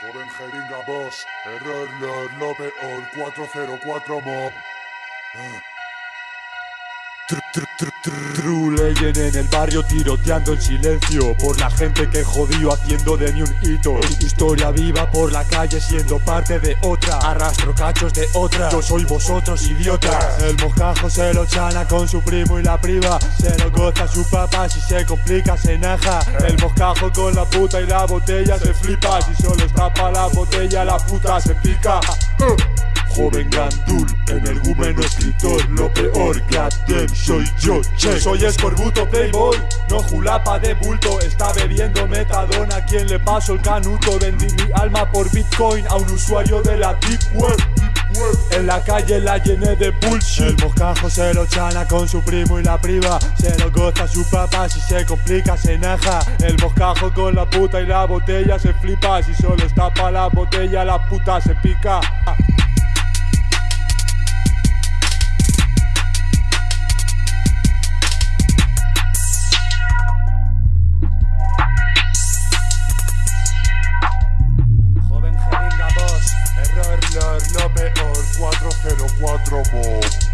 Joven jeringa boss, error lord, lo peor, 404 mob. True en el barrio tiroteando en silencio Por la gente que jodió haciendo de mí un hito. Historia viva por la calle siendo parte de otra. Arrastro cachos de otra. Yo soy vosotros idiotas. El mojajo se lo chana con su primo y la priva. Se lo goza su papá si se complica se naja. El mojajo con la puta y la botella se flipa. Si solo está pa' la botella la puta se pica Joven gandul, energúmeno escritor Lo peor, Gladem, soy yo, che. Soy escorbuto playboy, no julapa de bulto Está bebiendo metadona, quien le paso el canuto Vendí mi alma por bitcoin a un usuario de la deep web. En la calle la llené de bullshit. El mojajo se lo chana con su primo y la priva Se lo goza su papá, si se complica se naja. El mojajo con la puta y la botella se flipa Si solo está pa' la botella la puta se pica 404 mob.